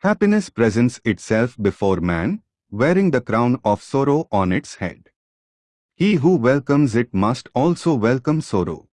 Happiness presents itself before man, wearing the crown of sorrow on its head. He who welcomes it must also welcome sorrow.